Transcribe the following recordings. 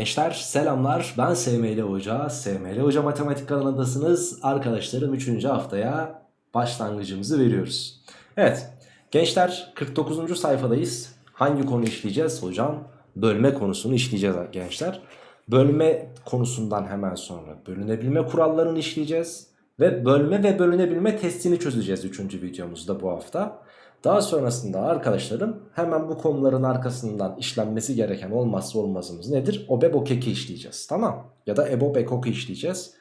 gençler selamlar ben SML Hoca SML Hoca Matematik kanalındasınız arkadaşlarım 3. haftaya başlangıcımızı veriyoruz Evet gençler 49. sayfadayız hangi konu işleyeceğiz hocam bölme konusunu işleyeceğiz gençler Bölme konusundan hemen sonra bölünebilme kurallarını işleyeceğiz ve bölme ve bölünebilme testini çözeceğiz 3. videomuzda bu hafta daha sonrasında arkadaşlarım hemen bu konuların arkasından işlenmesi gereken olmazsa olmazımız nedir? OBEB OKEK'i işleyeceğiz tamam ya da EBOB EKOK'u işleyeceğiz.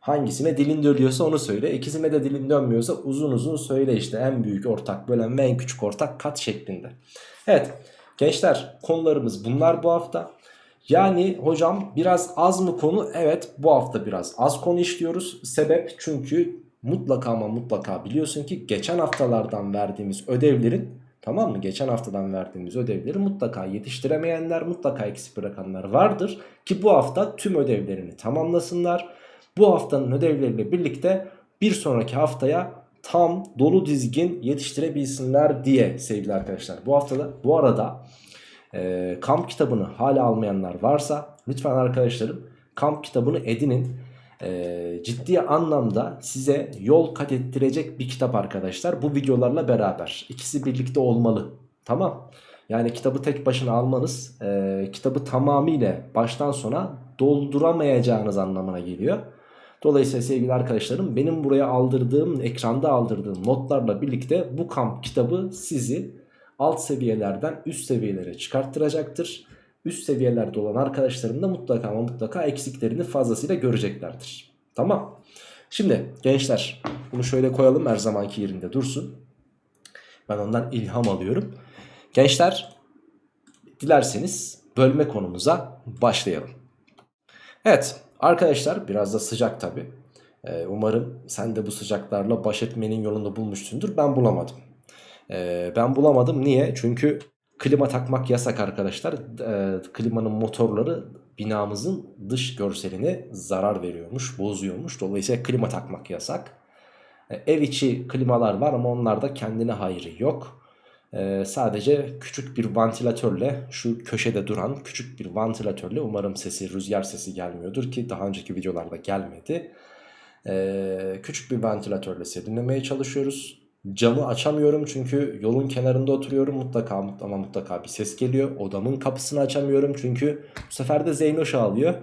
Hangisine dilin dönüyorsa onu söyle. İkisine de dilin dönmüyorsa uzun uzun söyle işte en büyük ortak bölen ve en küçük ortak kat şeklinde. Evet gençler konularımız bunlar bu hafta. Yani hocam biraz az mı konu? Evet bu hafta biraz az konu işliyoruz. Sebep çünkü mutlaka ama mutlaka biliyorsun ki geçen haftalardan verdiğimiz ödevlerin tamam mı? Geçen haftadan verdiğimiz ödevleri mutlaka yetiştiremeyenler mutlaka eksik bırakanlar vardır. Ki bu hafta tüm ödevlerini tamamlasınlar. Bu haftanın ödevleriyle birlikte bir sonraki haftaya tam dolu dizgin yetiştirebilsinler diye sevgili arkadaşlar. Bu haftada bu arada e, kamp kitabını hala almayanlar varsa lütfen arkadaşlarım kamp kitabını edinin e, ciddi anlamda size yol kat ettirecek bir kitap arkadaşlar. Bu videolarla beraber ikisi birlikte olmalı. Tamam. Yani kitabı tek başına almanız e, kitabı tamamıyla baştan sona dolduramayacağınız anlamına geliyor. Dolayısıyla sevgili arkadaşlarım benim buraya aldırdığım ekranda aldırdığım notlarla birlikte bu kamp kitabı sizi alt seviyelerden üst seviyelere çıkarttıracaktır üst seviyelerde olan arkadaşlarım da mutlaka ama mutlaka eksiklerini fazlasıyla göreceklerdir. Tamam. Şimdi gençler bunu şöyle koyalım her zamanki yerinde dursun. Ben ondan ilham alıyorum. Gençler dilerseniz bölme konumuza başlayalım. Evet arkadaşlar biraz da sıcak tabi. Ee, umarım sen de bu sıcaklarla baş etmenin yolunu bulmuşsundur. Ben bulamadım. Ee, ben bulamadım niye? Çünkü Klima takmak yasak arkadaşlar. E, klimanın motorları binamızın dış görseline zarar veriyormuş, bozuyormuş. Dolayısıyla klima takmak yasak. E, ev içi klimalar var ama onlarda kendine hayrı yok. E, sadece küçük bir vantilatörle şu köşede duran küçük bir vantilatörle umarım sesi rüzgar sesi gelmiyordur ki daha önceki videolarda gelmedi. E, küçük bir vantilatörle serinlemeye çalışıyoruz. Camı açamıyorum çünkü yolun kenarında oturuyorum mutlaka ama mutlaka bir ses geliyor. Odamın kapısını açamıyorum çünkü bu sefer de Zeynoş ağlıyor.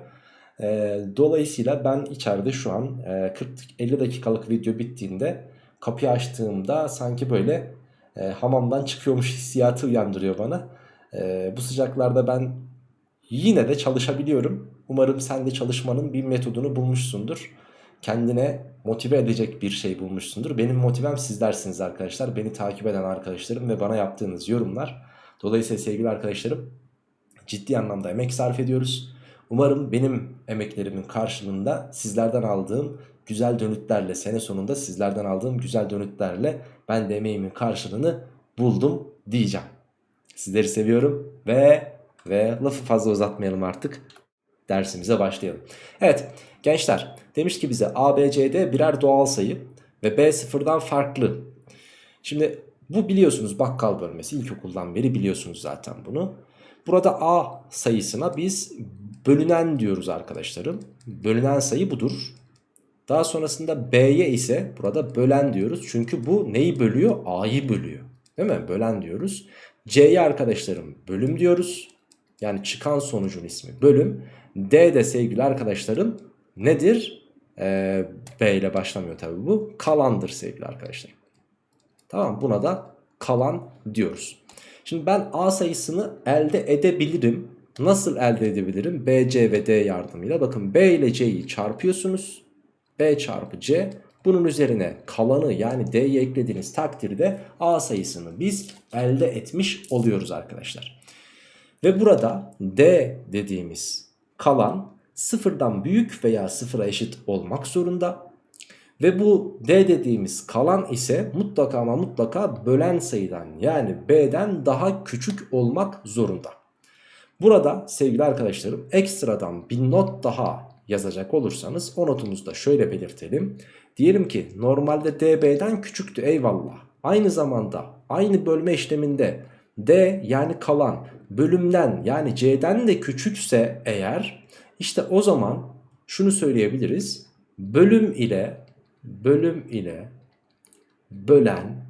E, dolayısıyla ben içeride şu an e, 40-50 dakikalık video bittiğinde kapıyı açtığımda sanki böyle e, hamamdan çıkıyormuş hissiyatı uyandırıyor bana. E, bu sıcaklarda ben yine de çalışabiliyorum. Umarım sen de çalışmanın bir metodunu bulmuşsundur kendine motive edecek bir şey bulmuşsundur. Benim motivem sizlersiniz arkadaşlar. Beni takip eden arkadaşlarım ve bana yaptığınız yorumlar. Dolayısıyla sevgili arkadaşlarım ciddi anlamda emek sarf ediyoruz. Umarım benim emeklerimin karşılığında sizlerden aldığım güzel dönütlerle sene sonunda sizlerden aldığım güzel dönütlerle ben de emeğimin karşılığını buldum diyeceğim. Sizleri seviyorum ve ve lafı fazla uzatmayalım artık dersimize başlayalım. Evet gençler demiş ki bize ABCD birer doğal sayı ve B sıfırdan farklı. Şimdi bu biliyorsunuz bakkal bölmesi ilkokuldan beri biliyorsunuz zaten bunu. Burada A sayısına biz bölünen diyoruz arkadaşlarım. Bölünen sayı budur. Daha sonrasında B'ye ise burada bölen diyoruz. Çünkü bu neyi bölüyor? A'yı bölüyor. Değil mi? Bölen diyoruz. C'ye arkadaşlarım bölüm diyoruz. Yani çıkan sonucun ismi bölüm. D de sevgili arkadaşlarım nedir? Ee, B ile başlamıyor tabi bu. Kalandır sevgili arkadaşlar. Tamam buna da kalan diyoruz. Şimdi ben A sayısını elde edebilirim. Nasıl elde edebilirim? B, C ve D yardımıyla. Bakın B ile C'yi çarpıyorsunuz. B çarpı C. Bunun üzerine kalanı yani D'yi eklediğiniz takdirde A sayısını biz elde etmiş oluyoruz arkadaşlar. Ve burada D dediğimiz kalan sıfırdan büyük veya sıfıra eşit olmak zorunda. Ve bu D dediğimiz kalan ise mutlaka ama mutlaka bölen sayıdan yani B'den daha küçük olmak zorunda. Burada sevgili arkadaşlarım ekstradan bir not daha yazacak olursanız o notumuzu da şöyle belirtelim. Diyelim ki normalde DB'den küçüktü eyvallah. Aynı zamanda aynı bölme işleminde D yani kalan bölümden yani C'den de küçükse eğer işte o zaman şunu söyleyebiliriz. Bölüm ile bölüm ile bölen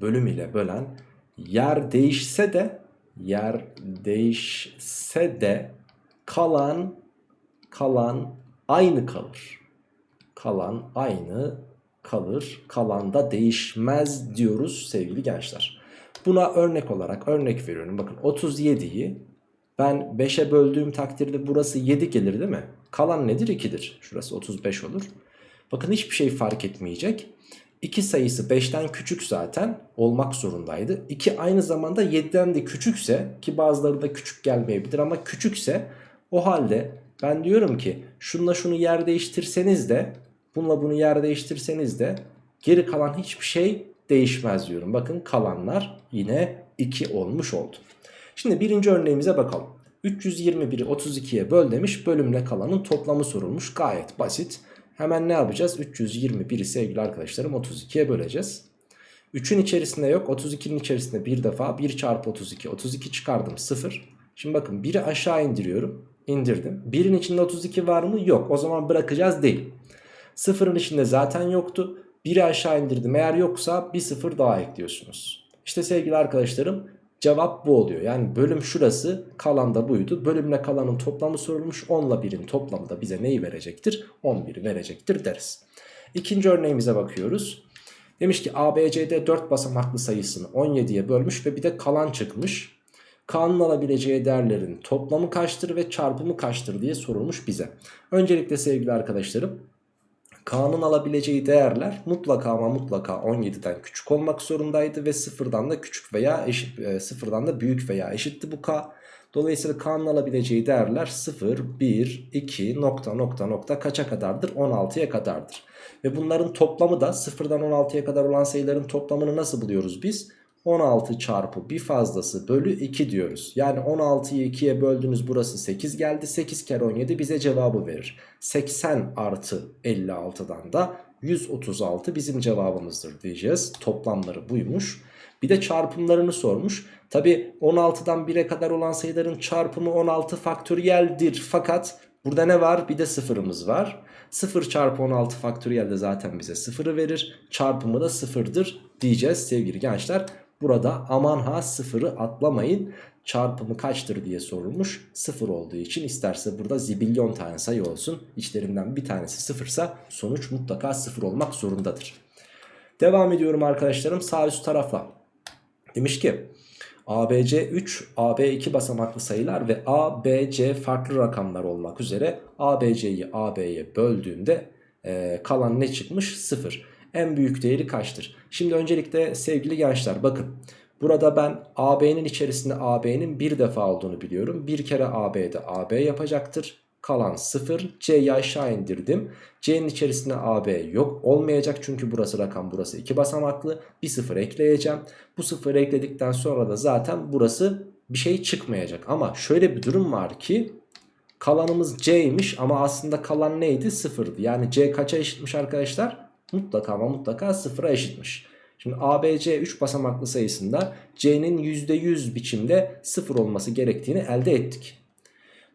bölüm ile bölen yer değişse de yer değişse de kalan kalan aynı kalır. Kalan aynı kalır. Kalan da değişmez diyoruz sevgili gençler. Buna örnek olarak örnek veriyorum. Bakın 37'yi ben 5'e böldüğüm takdirde burası 7 gelir değil mi? Kalan nedir? 2'dir. Şurası 35 olur. Bakın hiçbir şey fark etmeyecek. 2 sayısı 5'ten küçük zaten olmak zorundaydı. 2 aynı zamanda 7'den de küçükse ki bazıları da küçük gelmeyebilir ama küçükse o halde ben diyorum ki şunla şunu yer değiştirseniz de bununla bunu yer değiştirseniz de geri kalan hiçbir şey değişmez diyorum. Bakın kalanlar yine 2 olmuş oldu. Şimdi birinci örneğimize bakalım. 321'i 32'ye böl demiş bölümle kalanın toplamı sorulmuş gayet basit. Hemen ne yapacağız? 321'i sevgili arkadaşlarım 32'ye böleceğiz. 3'ün içerisinde yok 32'nin içerisinde bir defa 1 çarpı 32 32 çıkardım 0. Şimdi bakın 1'i aşağı indiriyorum indirdim. 1'in içinde 32 var mı? Yok o zaman bırakacağız değil. 0'ın içinde zaten yoktu. 1'i aşağı indirdim eğer yoksa bir 0 daha ekliyorsunuz. İşte sevgili arkadaşlarım Cevap bu oluyor. Yani bölüm şurası kalan da buydu. Bölümle kalanın toplamı sorulmuş. 10 ile 1'in toplamı da bize neyi verecektir? 11'i verecektir deriz. İkinci örneğimize bakıyoruz. Demiş ki ABCD 4 basamaklı sayısını 17'ye bölmüş ve bir de kalan çıkmış. K'nın alabileceği değerlerin toplamı kaçtır ve çarpımı kaçtır diye sorulmuş bize. Öncelikle sevgili arkadaşlarım K'nın alabileceği değerler mutlaka ama mutlaka 17'den küçük olmak zorundaydı ve sıfırdan da küçük veya eşit e, sıfırdan da büyük veya eşitti bu K. Dolayısıyla K'nın alabileceği değerler 0, 1, 2 nokta nokta nokta kaça kadardır? 16'ya kadardır. Ve bunların toplamı da sıfırdan 16'ya kadar olan sayıların toplamını nasıl buluyoruz biz? 16 çarpı bir fazlası bölü 2 diyoruz. Yani 16'yı 2'ye böldünüz burası 8 geldi. 8 kere 17 bize cevabı verir. 80 artı 56'dan da 136 bizim cevabımızdır diyeceğiz. Toplamları buymuş. Bir de çarpımlarını sormuş. Tabi 16'dan 1'e kadar olan sayıların çarpımı 16 faktöriyeldir. Fakat burada ne var? Bir de sıfırımız var. 0 çarpı 16 faktöriyel de zaten bize sıfırı verir. Çarpımı da sıfırdır diyeceğiz sevgili gençler. Burada aman ha sıfırı atlamayın çarpımı kaçtır diye sorulmuş. Sıfır olduğu için isterse burada zibilyon tane sayı olsun. İçlerinden bir tanesi sıfırsa sonuç mutlaka sıfır olmak zorundadır. Devam ediyorum arkadaşlarım sağ üst tarafa. Demiş ki ABC 3, AB 2 basamaklı sayılar ve ABC farklı rakamlar olmak üzere ABC'yi AB'ye böldüğünde e, kalan ne çıkmış? 0 en büyük değeri kaçtır? Şimdi öncelikle sevgili gençler bakın. Burada ben AB'nin içerisinde AB'nin bir defa olduğunu biliyorum. Bir kere AB'de AB yapacaktır. Kalan 0. C'yi aşağı indirdim. C'nin içerisinde AB yok. Olmayacak çünkü burası rakam burası 2 basamaklı. Bir 0 ekleyeceğim. Bu 0 ekledikten sonra da zaten burası bir şey çıkmayacak. Ama şöyle bir durum var ki kalanımız C'ymiş ama aslında kalan neydi? 0'dı. Yani C kaça eşitmiş arkadaşlar? Mutlaka ama mutlaka sıfıra eşitmiş. Şimdi ABC 3 basamaklı sayısında C'nin %100 biçimde sıfır olması gerektiğini elde ettik.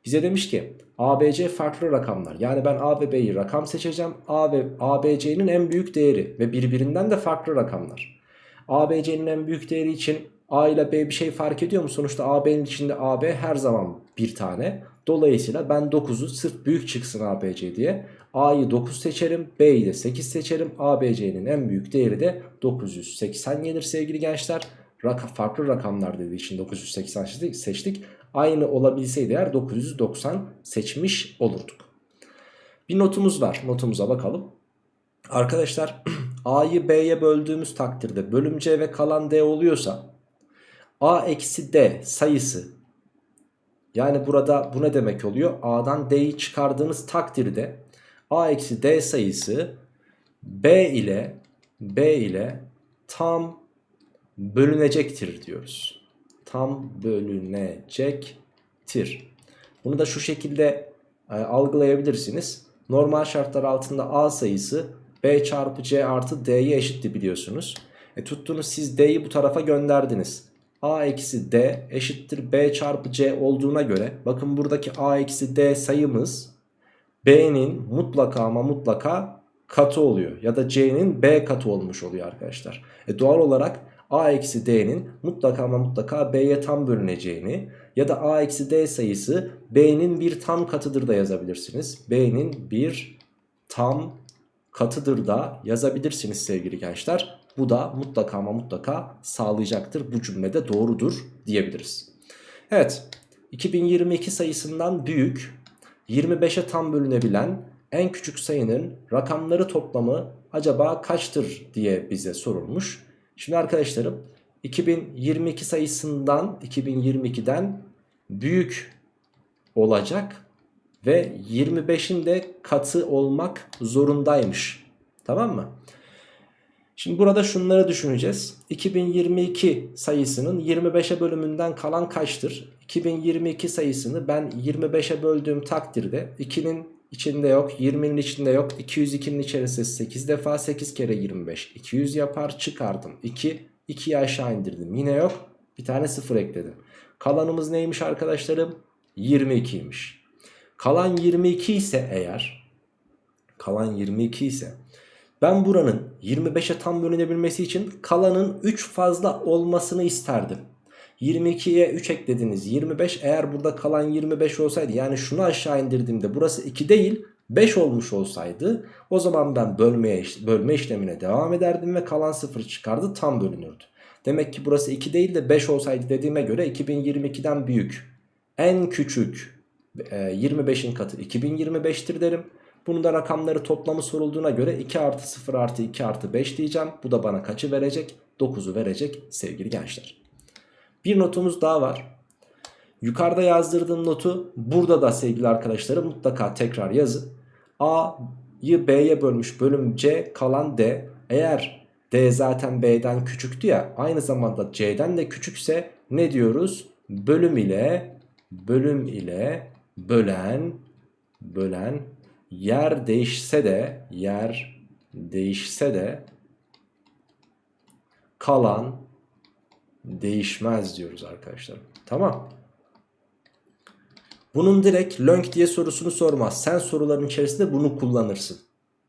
Bize demiş ki ABC farklı rakamlar. Yani ben A ve B'yi rakam seçeceğim. A ve ABC'nin en büyük değeri ve birbirinden de farklı rakamlar. ABC'nin en büyük değeri için A ile B bir şey fark ediyor mu? Sonuçta AB'nin içinde AB her zaman bir tane. Dolayısıyla ben 9'u sırf büyük çıksın ABC diye A'yı 9 seçerim. B'yi de 8 seçerim. ABC'nin en büyük değeri de 980 gelir sevgili gençler. Raka, farklı rakamlar dediği için 980 seçtik. Aynı olabilseydi eğer 990 seçmiş olurduk. Bir notumuz var. Notumuza bakalım. Arkadaşlar A'yı B'ye böldüğümüz takdirde bölüm C ve kalan D oluyorsa A eksi D sayısı yani burada bu ne demek oluyor? A'dan D'yi çıkardığınız takdirde A eksi D sayısı B ile B ile tam bölünecektir diyoruz. Tam bölünecektir. Bunu da şu şekilde e, algılayabilirsiniz. Normal şartlar altında A sayısı B çarpı C artı D'ye eşitti biliyorsunuz. E tuttunuz siz D'yi bu tarafa gönderdiniz. a eksi d eşittir b çarpı c olduğuna göre bakın buradaki a eksi d sayımız b'nin mutlaka ama mutlaka katı oluyor. Ya da c'nin b katı olmuş oluyor arkadaşlar. E doğal olarak a eksi d'nin mutlaka ama mutlaka b'ye tam bölüneceğini ya da a eksi d sayısı b'nin bir tam katıdır da yazabilirsiniz. b'nin bir tam katıdır da yazabilirsiniz sevgili gençler. Bu da mutlaka ama mutlaka sağlayacaktır. Bu cümlede doğrudur diyebiliriz. Evet 2022 sayısından büyük 25'e tam bölünebilen en küçük sayının rakamları toplamı acaba kaçtır diye bize sorulmuş. Şimdi arkadaşlarım 2022 sayısından 2022'den büyük olacak ve 25'in de katı olmak zorundaymış. Tamam mı? Şimdi burada şunları düşüneceğiz. 2022 sayısının 25'e bölümünden kalan kaçtır? 2022 sayısını ben 25'e böldüğüm takdirde 2'nin içinde yok, 20'nin içinde yok. 202'nin içerisinde 8 defa 8 kere 25. 200 yapar çıkardım. 2, 2'yi aşağı indirdim. Yine yok. Bir tane 0 ekledim. Kalanımız neymiş arkadaşlarım? 22'ymiş. Kalan 22 ise eğer kalan 22 ise ben buranın 25'e tam bölünebilmesi için kalanın 3 fazla olmasını isterdim. 22'ye 3 eklediniz 25 eğer burada kalan 25 olsaydı yani şunu aşağı indirdiğimde burası 2 değil 5 olmuş olsaydı o zaman ben bölmeye, bölme işlemine devam ederdim ve kalan 0 çıkardı tam bölünürdü. Demek ki burası 2 değil de 5 olsaydı dediğime göre 2022'den büyük en küçük 25'in e, katı 2025'tir derim. Bunun da rakamları toplamı sorulduğuna göre 2 artı 0 artı 2 artı 5 diyeceğim. Bu da bana kaçı verecek? 9'u verecek sevgili gençler. Bir notumuz daha var. Yukarıda yazdırdığım notu burada da sevgili arkadaşlarım mutlaka tekrar yazın. A'yı B'ye bölmüş bölüm C kalan D. Eğer D zaten B'den küçüktü ya aynı zamanda C'den de küçükse ne diyoruz? Bölüm ile bölüm ile bölen bölen yer değişse de yer değişse de kalan değişmez diyoruz arkadaşlar. Tamam. Bunun direkt lönk diye sorusunu sormaz. Sen soruların içerisinde bunu kullanırsın.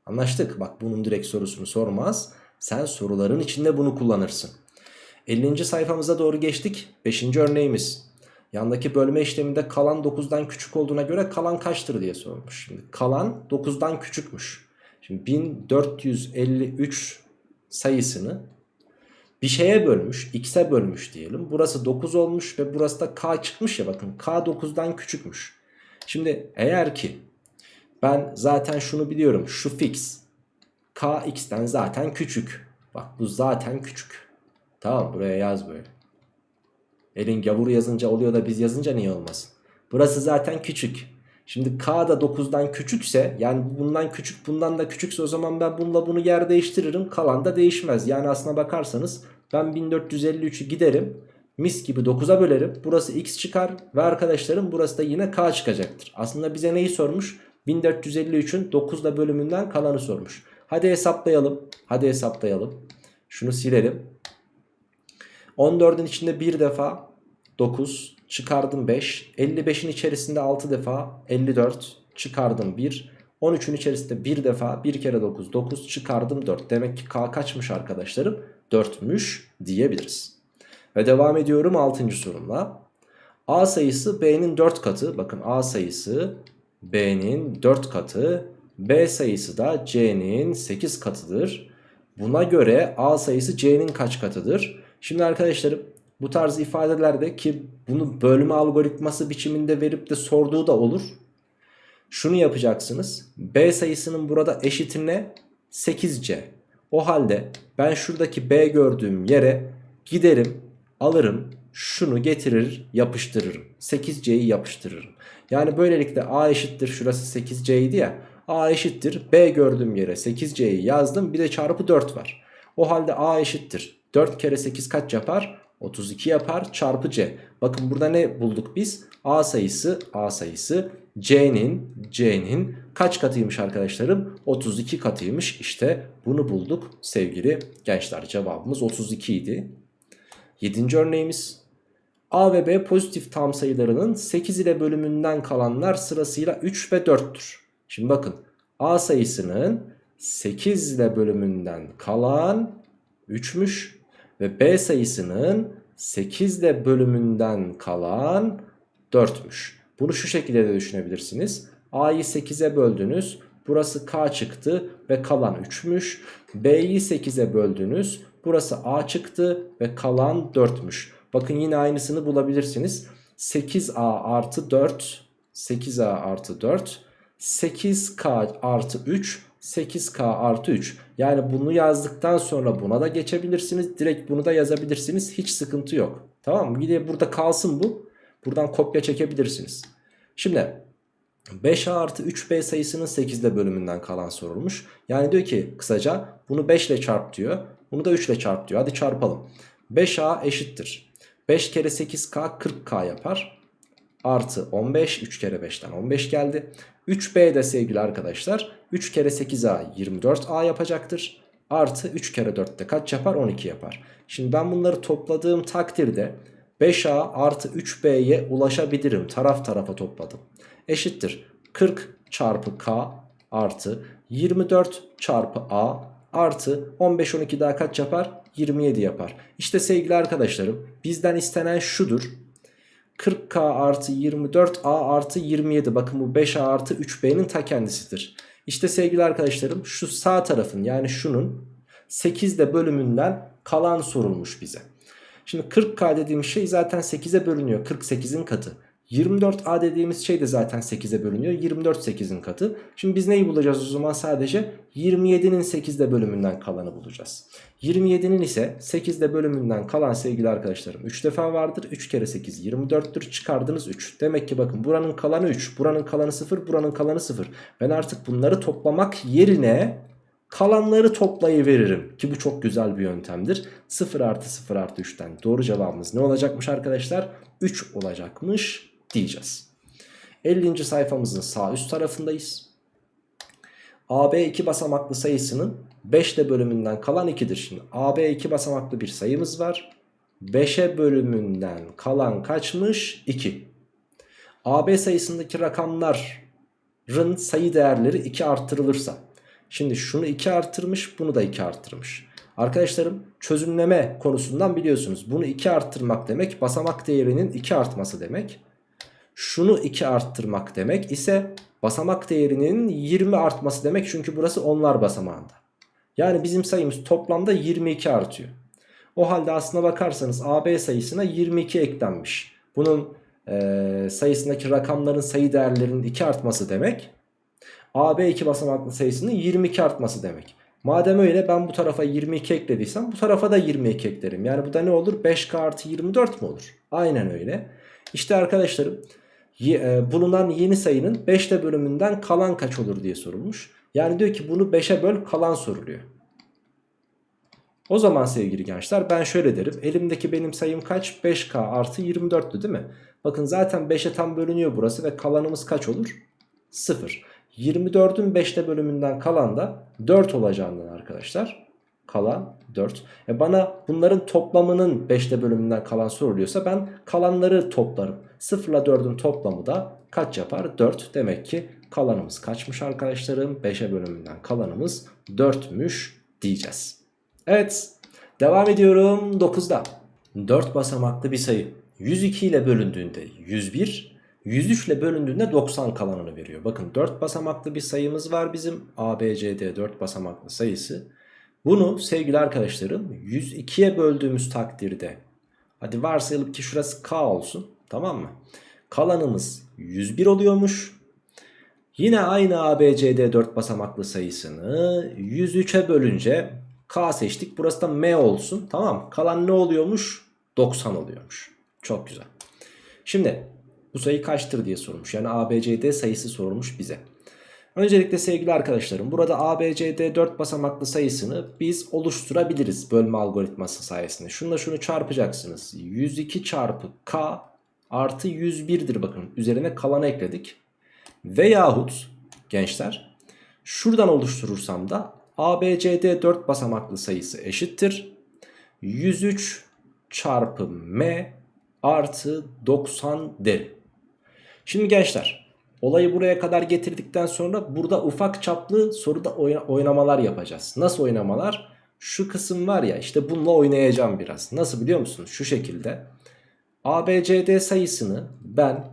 Anlaştık. Bak bunun direkt sorusunu sormaz. Sen soruların içinde bunu kullanırsın. 50. sayfamıza doğru geçtik. 5. örneğimiz. Yandaki bölme işleminde kalan 9'dan küçük olduğuna göre kalan kaçtır diye sormuş. Şimdi kalan 9'dan küçükmüş. Şimdi 1453 sayısını bir şeye bölmüş x'e bölmüş diyelim. Burası 9 olmuş ve burası da k çıkmış ya bakın k 9'dan küçükmüş. Şimdi eğer ki ben zaten şunu biliyorum şu fix k x'ten zaten küçük. Bak bu zaten küçük. Tamam buraya yaz böyle. Elin gavur yazınca oluyor da biz yazınca niye olmasın? Burası zaten küçük. Şimdi k da 9'dan küçükse yani bundan küçük bundan da küçükse o zaman ben bununla bunu yer değiştiririm. Kalan da değişmez. Yani aslına bakarsanız ben 1453'ü giderim. Mis gibi 9'a bölerim. Burası x çıkar ve arkadaşlarım burası da yine k çıkacaktır. Aslında bize neyi sormuş? 1453'ün 9 bölümünden kalanı sormuş. Hadi hesaplayalım. Hadi hesaplayalım. Şunu silelim. 14'ün içinde bir defa 9 çıkardım 5. 55'in içerisinde 6 defa 54 çıkardım 1. 13'ün içerisinde bir defa 1 kere 9 9 çıkardım 4. Demek ki k kaçmış arkadaşlarım? 4'müş diyebiliriz. Ve devam ediyorum 6. sorumla. A sayısı B'nin 4 katı. Bakın A sayısı B'nin 4 katı. B sayısı da C'nin 8 katıdır. Buna göre A sayısı C'nin kaç katıdır? Şimdi arkadaşlarım bu tarz ifadelerde ki bunu bölme algoritması biçiminde verip de sorduğu da olur. Şunu yapacaksınız. B sayısının burada eşitine 8C. O halde ben şuradaki B gördüğüm yere giderim alırım şunu getirir yapıştırırım. 8C'yi yapıştırırım. Yani böylelikle A eşittir şurası 8C idi ya. A eşittir B gördüğüm yere 8C'yi yazdım bir de çarpı 4 var. O halde A eşittir 4 kere 8 kaç yapar? 32 yapar çarpı C. Bakın burada ne bulduk biz? A sayısı A sayısı C'nin C'nin kaç katıymış arkadaşlarım? 32 katıymış. İşte bunu bulduk sevgili gençler. Cevabımız 32 idi. 7. örneğimiz A ve B pozitif tam sayılarının 8 ile bölümünden kalanlar sırasıyla 3 ve 4'tür. Şimdi bakın A sayısının 8 ile bölümünden kalan 3'müş ve B sayısının 8 ile bölümünden kalan 4'müş. Bunu şu şekilde de düşünebilirsiniz. A'yı 8'e böldünüz. Burası K çıktı ve kalan 3'müş. B'yi 8'e böldünüz. Burası A çıktı ve kalan 4'müş. Bakın yine aynısını bulabilirsiniz. 8A artı 4, 8A artı 4, 8K artı 3, 8K artı 3. Yani bunu yazdıktan sonra buna da geçebilirsiniz. Direkt bunu da yazabilirsiniz. Hiç sıkıntı yok. Tamam mı? De burada kalsın bu. Buradan kopya çekebilirsiniz. Şimdi 5A artı 3B sayısının 8'de bölümünden kalan sorulmuş. Yani diyor ki kısaca bunu 5 ile çarp diyor. Bunu da 3 ile çarp diyor. Hadi çarpalım. 5A eşittir. 5 kere 8K 40K yapar. Artı 15. 3 kere 5'ten 15 geldi. 3B de sevgili arkadaşlar 3 kere 8A 24A yapacaktır. Artı 3 kere 4 de kaç yapar? 12 yapar. Şimdi ben bunları topladığım takdirde 5A artı 3B'ye ulaşabilirim. Taraf tarafa topladım. Eşittir 40 çarpı K artı 24 çarpı A artı 15 12 daha kaç yapar? 27 yapar. İşte sevgili arkadaşlarım bizden istenen şudur. 40K artı 24A artı 27 bakın bu 5A artı 3B'nin ta kendisidir. İşte sevgili arkadaşlarım şu sağ tarafın yani şunun 8'de bölümünden kalan sorulmuş bize. Şimdi 40K dediğimiz şey zaten 8'e bölünüyor 48'in katı. 24A dediğimiz şey de zaten 8'e bölünüyor. 24 8'in katı. Şimdi biz neyi bulacağız o zaman sadece? 27'nin 8'de bölümünden kalanı bulacağız. 27'nin ise 8'de bölümünden kalan sevgili arkadaşlarım 3 defa vardır. 3 kere 8 24'tür. Çıkardınız 3. Demek ki bakın buranın kalanı 3. Buranın kalanı 0. Buranın kalanı 0. Ben artık bunları toplamak yerine kalanları toplayıveririm. Ki bu çok güzel bir yöntemdir. 0 artı 0 artı 3'ten doğru cevabımız ne olacakmış arkadaşlar? 3 olacakmış diyeceğiz. 50. sayfamızın sağ üst tarafındayız. AB iki basamaklı sayısının 5'te bölümünden kalan 2'dir. Şimdi AB iki basamaklı bir sayımız var. 5'e bölümünden kalan kaçmış? 2. AB sayısındaki rakamların sayı değerleri 2 arttırılırsa. Şimdi şunu 2 arttırmış bunu da 2 arttırmış. Arkadaşlarım çözümleme konusundan biliyorsunuz. Bunu 2 arttırmak demek basamak değerinin 2 artması demek şunu 2 arttırmak demek ise basamak değerinin 20 artması demek. Çünkü burası onlar basamağında. Yani bizim sayımız toplamda 22 artıyor. O halde aslına bakarsanız AB sayısına 22 eklenmiş. Bunun e, sayısındaki rakamların sayı değerlerinin 2 artması demek. AB 2 basamaklı sayısının 22 artması demek. Madem öyle ben bu tarafa 22 eklediysem bu tarafa da 22 eklerim. Yani bu da ne olur? 5K artı 24 mu olur? Aynen öyle. İşte arkadaşlarım bulunan yeni sayının 5'te bölümünden kalan kaç olur diye sorulmuş. Yani diyor ki bunu 5'e böl kalan soruluyor. O zaman sevgili gençler ben şöyle derim. Elimdeki benim sayım kaç? 5K artı 24'tü değil mi? Bakın zaten 5'e tam bölünüyor burası ve kalanımız kaç olur? 0. 24'ün 5'te bölümünden kalan da 4 olacağından arkadaşlar. Kalan 4. E bana bunların toplamının 5'te bölümünden kalan soruluyorsa ben kalanları toplarım. 0 ile 4'ün toplamı da kaç yapar? 4. Demek ki kalanımız kaçmış arkadaşlarım? 5'e bölümünden kalanımız 4'müş diyeceğiz. Evet devam ediyorum 9'da. 4 basamaklı bir sayı 102 ile bölündüğünde 101, 103 ile bölündüğünde 90 kalanını veriyor. Bakın 4 basamaklı bir sayımız var bizim ABCD 4 basamaklı sayısı. Bunu sevgili arkadaşlarım 102'ye böldüğümüz takdirde hadi varsayalım ki şurası K olsun tamam mı? Kalanımız 101 oluyormuş. Yine aynı ABCD 4 basamaklı sayısını 103'e bölünce K seçtik. Burası da M olsun. Tamam Kalan ne oluyormuş? 90 oluyormuş. Çok güzel. Şimdi bu sayı kaçtır diye sormuş. Yani ABCD sayısı sorulmuş bize. Öncelikle sevgili arkadaşlarım burada ABCD 4 basamaklı sayısını biz oluşturabiliriz bölme algoritması sayesinde. Şunla şunu çarpacaksınız. 102 çarpı K artı 101'dir bakın. Üzerine kalanı ekledik. Veyahut gençler şuradan oluşturursam da ABCD 4 basamaklı sayısı eşittir. 103 çarpı M artı 90 derim. Şimdi gençler olayı buraya kadar getirdikten sonra burada ufak çaplı soruda oynamalar yapacağız. Nasıl oynamalar? Şu kısım var ya işte bununla oynayacağım biraz. Nasıl biliyor musunuz? Şu şekilde. ABCD sayısını ben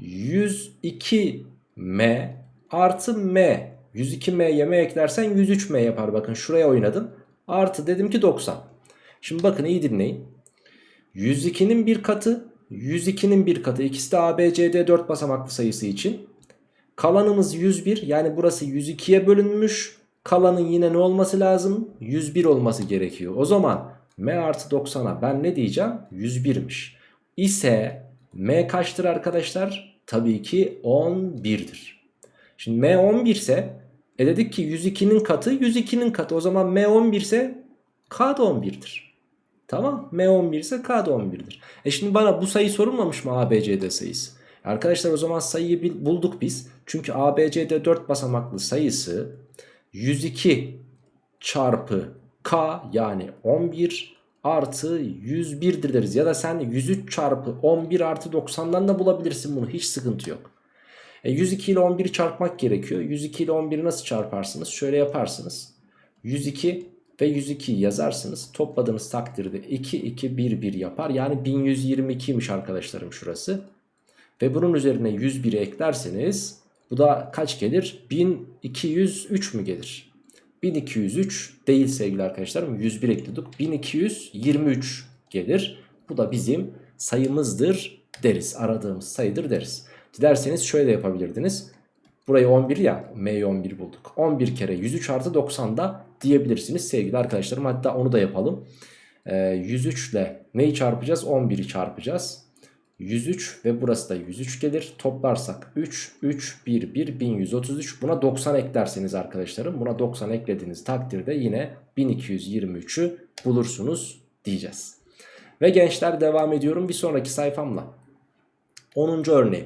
102M artı M 102M'ye M eklersen 103M yapar. Bakın şuraya oynadım. Artı dedim ki 90. Şimdi bakın iyi dinleyin. 102'nin bir katı 102'nin bir katı. İkisi de ABCD 4 basamaklı sayısı için. Kalanımız 101 yani burası 102'ye bölünmüş. Kalanın yine ne olması lazım? 101 olması gerekiyor. O zaman M artı 90'a ben ne diyeceğim? 101'miş. İse M kaçtır arkadaşlar? Tabii ki 11'dir. Şimdi M 11 ise e dedik ki 102'nin katı 102'nin katı. O zaman M 11 ise K da 11'dir. Tamam M 11 ise K da 11'dir. E şimdi bana bu sayı sorulmamış mı ABCD sayısı? Arkadaşlar o zaman sayıyı bulduk biz. Çünkü ABCD 4 basamaklı sayısı 102 çarpı K yani 11 artı 101'dir deriz. Ya da sen 103 çarpı 11 artı 90'dan da bulabilirsin bunu. Hiç sıkıntı yok. E 102 ile 11'i çarpmak gerekiyor. 102 ile 11'i nasıl çarparsınız? Şöyle yaparsınız. 102 ve 102 yazarsınız. Topladığınız takdirde 2 2 1 1 yapar. Yani 1122'ymiş arkadaşlarım şurası. Ve bunun üzerine 101'i eklerseniz bu da kaç gelir? 1203 mü gelir? 1203 değil sevgili arkadaşlarım 101 ekledik 1223 gelir bu da bizim sayımızdır deriz aradığımız sayıdır deriz dilerseniz şöyle yapabilirdiniz burayı 11 ya M'yi 11 bulduk 11 kere 103 artı 90 da diyebilirsiniz sevgili arkadaşlarım hatta onu da yapalım ee, 103 ile neyi çarpacağız 11'i çarpacağız 103 ve burası da 103 gelir. Toplarsak 3, 3, 1, 1, 1133. Buna 90 eklerseniz arkadaşlarım. Buna 90 eklediğiniz takdirde yine 1223'ü bulursunuz diyeceğiz. Ve gençler devam ediyorum bir sonraki sayfamla. 10. örneği.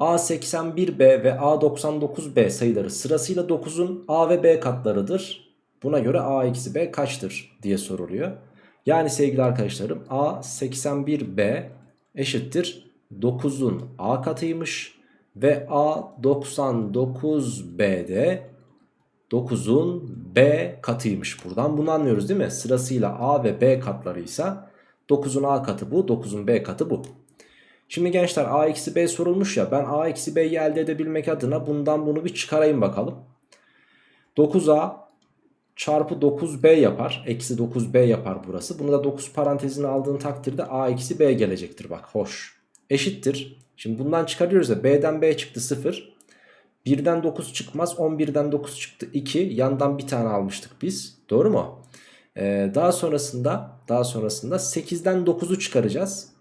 A81B ve A99B sayıları sırasıyla 9'un A ve B katlarıdır. Buna göre A eksi B kaçtır diye soruluyor. Yani sevgili arkadaşlarım A81B eşittir 9'un a katıymış ve a 99b'de 9'un b katıymış buradan bunu anlıyoruz değil mi sırasıyla a ve b katlarıysa 9'un a katı bu 9'un b katı bu Şimdi gençler a eksi b sorulmuş ya ben a eksi b'yi elde edebilmek adına bundan bunu bir çıkarayım bakalım 9a çarpı 9b yapar. Eksi 9b yapar burası. Bunu da 9 parantezine aldığın takdirde a eksi b gelecektir bak hoş. Eşittir. Şimdi bundan çıkarıyoruz ya b'den b çıktı 0. 1'den 9 çıkmaz 11'den 9 çıktı 2 yandan bir tane almıştık biz doğru mu? Ee, daha sonrasında daha sonrasında 8'den 9'u çıkaracağız.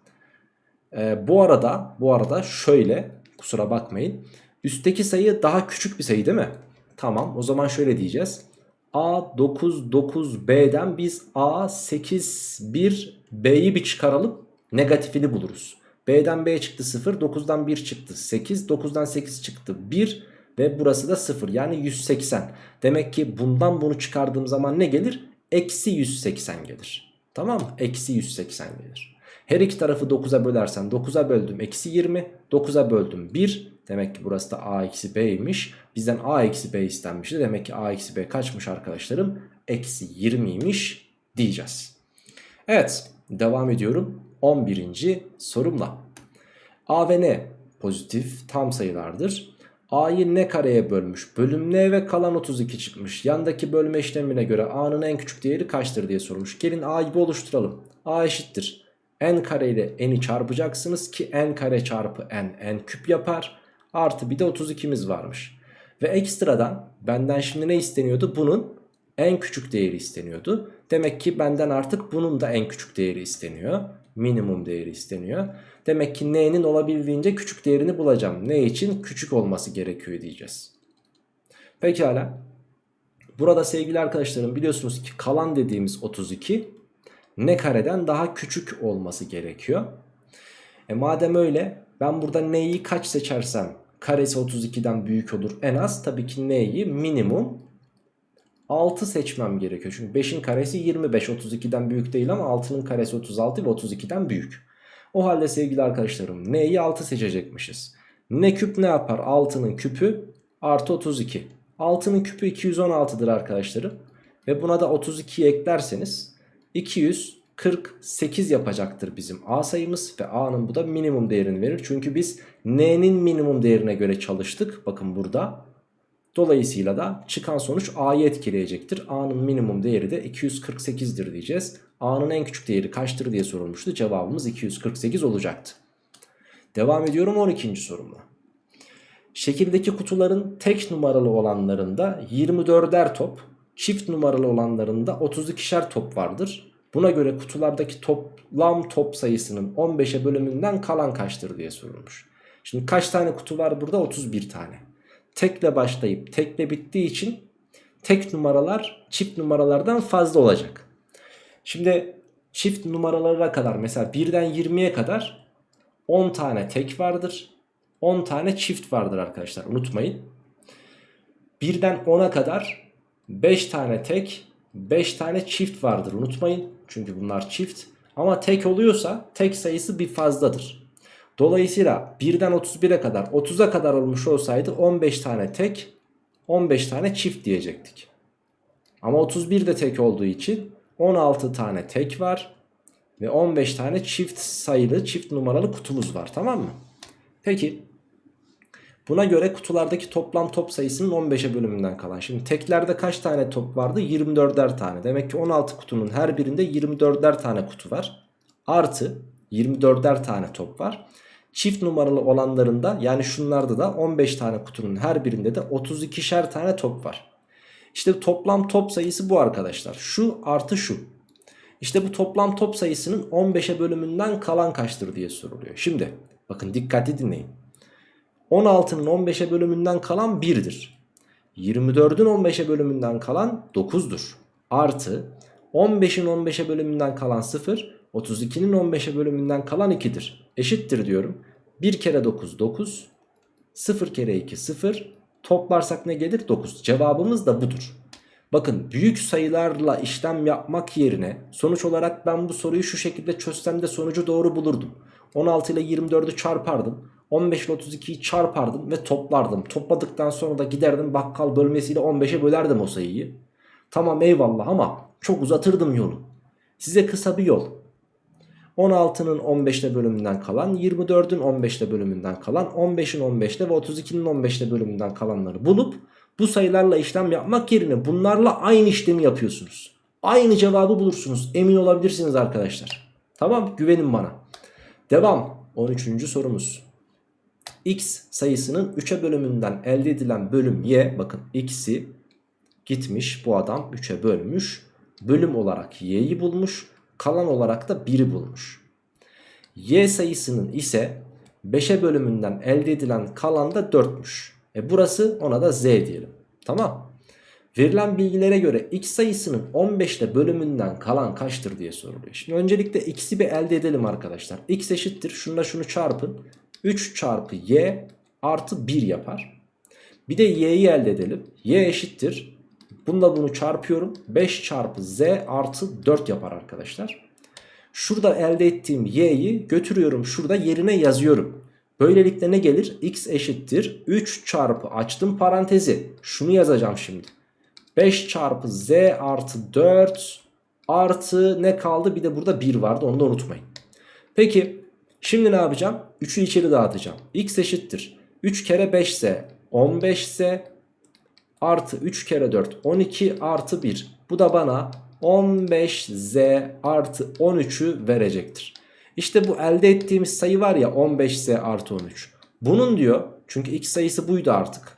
Ee, bu arada bu arada şöyle kusura bakmayın üstteki sayı daha küçük bir sayı değil mi? Tamam o zaman şöyle diyeceğiz. A99B'den biz A81B'yi bir çıkaralım negatifini buluruz. B'den B çıktı 0 9'dan 1 çıktı 8 9'dan 8 çıktı 1 ve burası da 0 yani 180. Demek ki bundan bunu çıkardığım zaman ne gelir? Eksi 180 gelir. Tamam mı? Eksi 180 gelir. Her iki tarafı 9'a bölersem 9'a böldüm eksi 20 9'a böldüm 1 Demek ki burası da a eksi b'ymiş. Bizden a eksi b istenmişti. Demek ki a eksi b kaçmış arkadaşlarım? Eksi 20'ymiş diyeceğiz. Evet devam ediyorum. 11. sorumla. a ve n pozitif tam sayılardır. A'yı ne kareye bölmüş? Bölüm n ve kalan 32 çıkmış. Yandaki bölme işlemine göre a'nın en küçük değeri kaçtır diye sormuş. Gelin a'yı bir oluşturalım. a eşittir. N kare ile n'i çarpacaksınız ki n kare çarpı n n küp yapar. Artı bir de 32'miz varmış. Ve ekstradan benden şimdi ne isteniyordu? Bunun en küçük değeri isteniyordu. Demek ki benden artık bunun da en küçük değeri isteniyor. Minimum değeri isteniyor. Demek ki n'nin olabildiğince küçük değerini bulacağım. Ne için? Küçük olması gerekiyor diyeceğiz. Pekala. Burada sevgili arkadaşlarım biliyorsunuz ki kalan dediğimiz 32 ne kareden daha küçük olması gerekiyor. E madem öyle ben burada neyi kaç seçersem karesi 32'den büyük olur en az. Tabii ki n'yi minimum 6 seçmem gerekiyor. Çünkü 5'in karesi 25 32'den büyük değil ama 6'nın karesi 36 ve 32'den büyük. O halde sevgili arkadaşlarım n'yi 6 seçecekmişiz. Ne küp ne yapar? 6'nın küpü artı 32. 6'nın küpü 216'dır arkadaşlarım. Ve buna da 32'yi eklerseniz 248 yapacaktır bizim A sayımız. Ve A'nın bu da minimum değerini verir. Çünkü biz N'nin minimum değerine göre çalıştık. Bakın burada. Dolayısıyla da çıkan sonuç A'yı etkileyecektir. A'nın minimum değeri de 248'dir diyeceğiz. A'nın en küçük değeri kaçtır diye sorulmuştu. Cevabımız 248 olacaktı. Devam ediyorum 12. sorumla. Şekildeki kutuların tek numaralı olanlarında 24'er top, çift numaralı olanlarında 32'şer top vardır. Buna göre kutulardaki toplam top sayısının 15'e bölümünden kalan kaçtır diye sorulmuş. Şimdi kaç tane kutu var burada? 31 tane. Tekle başlayıp tekle bittiği için tek numaralar çift numaralardan fazla olacak. Şimdi çift numaralara kadar mesela 1'den 20'ye kadar 10 tane tek vardır. 10 tane çift vardır arkadaşlar unutmayın. 1'den 10'a kadar 5 tane tek 5 tane çift vardır unutmayın. Çünkü bunlar çift. Ama tek oluyorsa tek sayısı bir fazladır. Dolayısıyla 1'den 31'e kadar 30'a kadar olmuş olsaydı 15 tane tek 15 tane çift diyecektik. Ama 31 de tek olduğu için 16 tane tek var. Ve 15 tane çift sayılı çift numaralı kutumuz var tamam mı? Peki buna göre kutulardaki toplam top sayısının 15'e bölümünden kalan. Şimdi teklerde kaç tane top vardı? 24'er tane. Demek ki 16 kutunun her birinde 24'er tane kutu var. Artı 24'er tane top var. Çift numaralı olanlarında yani şunlarda da 15 tane kutunun her birinde de 32'şer tane top var. İşte toplam top sayısı bu arkadaşlar. Şu artı şu. İşte bu toplam top sayısının 15'e bölümünden kalan kaçtır diye soruluyor. Şimdi bakın dikkatli dinleyin. 16'nın 15'e bölümünden kalan 1'dir. 24'ün 15'e bölümünden kalan 9'dur. Artı 15'in 15'e bölümünden kalan 0, 32'nin 15'e bölümünden kalan 2'dir. Eşittir diyorum. 1 kere 9 9, 0 kere 2 0, toplarsak ne gelir? 9. Cevabımız da budur. Bakın büyük sayılarla işlem yapmak yerine sonuç olarak ben bu soruyu şu şekilde çözsem de sonucu doğru bulurdum. 16 ile 24'ü çarpardım. 15 ile 32'yi çarpardım ve toplardım. Topladıktan sonra da giderdim bakkal bölmesiyle 15'e bölerdim o sayıyı. Tamam eyvallah ama çok uzatırdım yolu. Size kısa bir yol. 16'nın 15'te bölümünden kalan, 24'ün 15'te bölümünden kalan, 15'in 15'te ve 32'nin 15'te bölümünden kalanları bulup bu sayılarla işlem yapmak yerine bunlarla aynı işlemi yapıyorsunuz. Aynı cevabı bulursunuz. Emin olabilirsiniz arkadaşlar. Tamam güvenin bana. Devam. 13. sorumuz. X sayısının 3'e bölümünden elde edilen bölüm Y. Bakın X'i gitmiş bu adam 3'e bölmüş. Bölüm olarak Y'yi bulmuş. Kalan olarak da 1'i bulmuş. Y sayısının ise 5'e bölümünden elde edilen kalan da 4'müş. E burası ona da Z diyelim. Tamam. Verilen bilgilere göre x sayısının 15'te bölümünden kalan kaçtır diye soruluyor. Şimdi öncelikle x'i bir elde edelim arkadaşlar. x eşittir. Şununla şunu çarpın. 3 çarpı y artı 1 yapar. Bir de y'yi elde edelim. y eşittir. Bununla bunu çarpıyorum. 5 çarpı z artı 4 yapar arkadaşlar. Şurada elde ettiğim y'yi götürüyorum. Şurada yerine yazıyorum. Böylelikle ne gelir? x eşittir. 3 çarpı açtım parantezi. Şunu yazacağım şimdi. 5 çarpı z artı 4 artı ne kaldı? Bir de burada 1 vardı onu da unutmayın. Peki şimdi ne yapacağım? 3'ü içeri dağıtacağım. x eşittir. 3 kere 5 ise 15 ise artı 3 kere 4 12 artı 1. Bu da bana 15z artı 13'ü verecektir. İşte bu elde ettiğimiz sayı var ya 15z artı 13. Bunun diyor çünkü x sayısı buydu artık.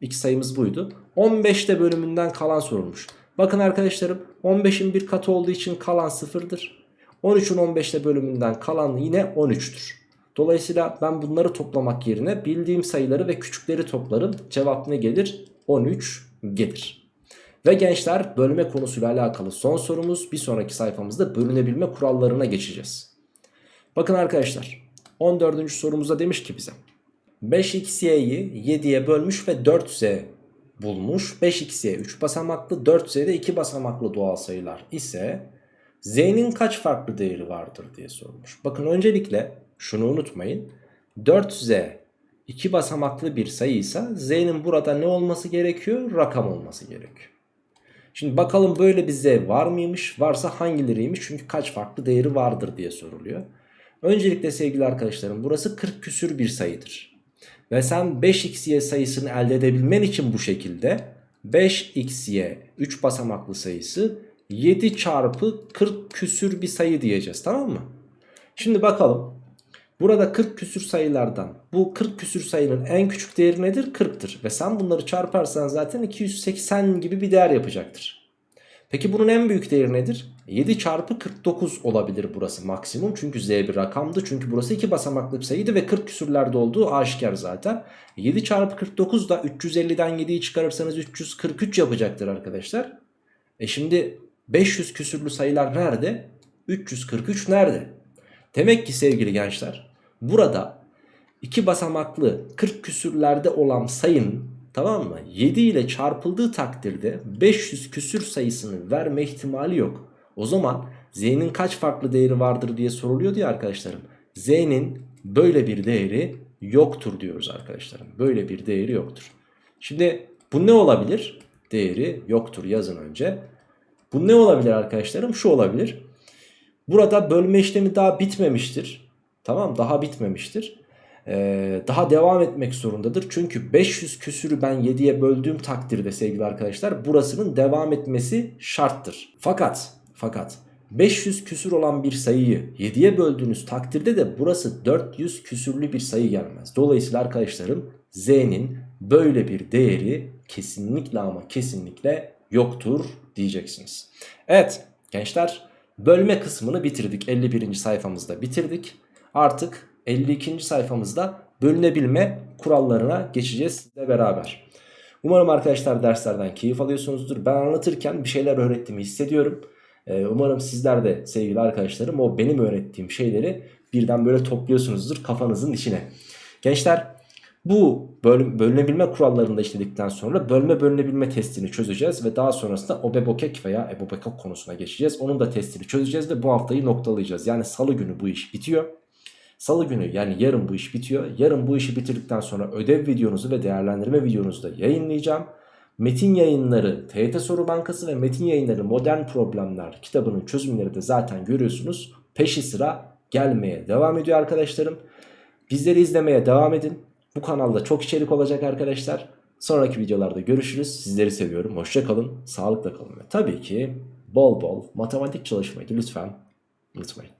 X sayımız buydu. 15'te bölümünden kalan sorulmuş. Bakın arkadaşlarım 15'in bir katı olduğu için kalan sıfırdır. 13'ün 15'te bölümünden kalan yine 13'tür. Dolayısıyla ben bunları toplamak yerine bildiğim sayıları ve küçükleri toplarım. Cevap ne gelir? 13 gelir. Ve gençler bölme konusuyla alakalı son sorumuz. Bir sonraki sayfamızda bölünebilme kurallarına geçeceğiz. Bakın arkadaşlar 14. sorumuzda demiş ki bize 5xy'yi 7'ye bölmüş ve 4z bulmuş. 5xy 3 basamaklı 4z de 2 basamaklı doğal sayılar ise Z'nin kaç farklı değeri vardır diye sormuş. Bakın öncelikle şunu unutmayın. 4Z iki basamaklı bir sayıysa Z'nin burada ne olması gerekiyor? Rakam olması gerekiyor. Şimdi bakalım böyle bir Z var mıymış? Varsa hangileriymiş? Çünkü kaç farklı değeri vardır diye soruluyor. Öncelikle sevgili arkadaşlarım burası 40 küsür bir sayıdır. Ve sen 5xy sayısını elde edebilmen için bu şekilde 5xy 3 basamaklı sayısı 7 çarpı 40 küsür bir sayı diyeceğiz tamam mı? Şimdi bakalım. Burada 40 küsür sayılardan bu 40 küsür sayının en küçük değeri nedir? 40'tır. Ve sen bunları çarparsan zaten 280 gibi bir değer yapacaktır. Peki bunun en büyük değeri nedir? 7 çarpı 49 olabilir burası maksimum. Çünkü z bir rakamdı. Çünkü burası 2 basamaklı bir sayıydı ve 40 küsürlerde olduğu aşikar zaten. 7 çarpı 49 da 350'den 7'yi çıkarırsanız 343 yapacaktır arkadaşlar. E şimdi 500 küsürlü sayılar nerede? 343 nerede? Demek ki sevgili gençler burada 2 basamaklı 40 küsürlerde olan sayının tamam mı 7 ile çarpıldığı takdirde 500 küsür sayısını verme ihtimali yok. O zaman z'nin kaç farklı değeri vardır diye soruluyor diye arkadaşlarım. z'nin böyle bir değeri yoktur diyoruz arkadaşlarım. Böyle bir değeri yoktur. Şimdi bu ne olabilir? Değeri yoktur yazın önce. Bu ne olabilir arkadaşlarım? Şu olabilir. Burada bölme işlemi daha bitmemiştir. Tamam daha bitmemiştir. Ee, daha devam etmek zorundadır. Çünkü 500 küsürü ben 7'ye böldüğüm takdirde sevgili arkadaşlar burasının devam etmesi şarttır. Fakat fakat 500 küsür olan bir sayıyı 7'ye böldüğünüz takdirde de burası 400 küsürlü bir sayı gelmez. Dolayısıyla arkadaşlarım z'nin böyle bir değeri kesinlikle ama kesinlikle yoktur diyeceksiniz. Evet gençler bölme kısmını bitirdik. 51. sayfamızda bitirdik. Artık 52. sayfamızda bölünebilme kurallarına geçeceğiz sizle beraber. Umarım arkadaşlar derslerden keyif alıyorsunuzdur. Ben anlatırken bir şeyler öğrettiğimi hissediyorum. Ee, umarım sizler de sevgili arkadaşlarım o benim öğrettiğim şeyleri birden böyle topluyorsunuzdur kafanızın içine. Gençler bu bölüm, bölünebilme kurallarını işledikten sonra bölme bölünebilme testini çözeceğiz ve daha sonrasında obebokek veya ebobekok konusuna geçeceğiz. Onun da testini çözeceğiz ve bu haftayı noktalayacağız. Yani salı günü bu iş bitiyor. Salı günü yani yarın bu iş bitiyor. Yarın bu işi bitirdikten sonra ödev videonuzu ve değerlendirme videonuzu da yayınlayacağım. Metin yayınları TYT Soru Bankası ve Metin yayınları Modern Problemler kitabının çözümleri de zaten görüyorsunuz. Peşi sıra gelmeye devam ediyor arkadaşlarım. Bizleri izlemeye devam edin. Bu kanalda çok içerik olacak arkadaşlar. Sonraki videolarda görüşürüz. Sizleri seviyorum. Hoşçakalın. Sağlıkla kalın. Ve tabii ki bol bol matematik çalışmayı lütfen unutmayın.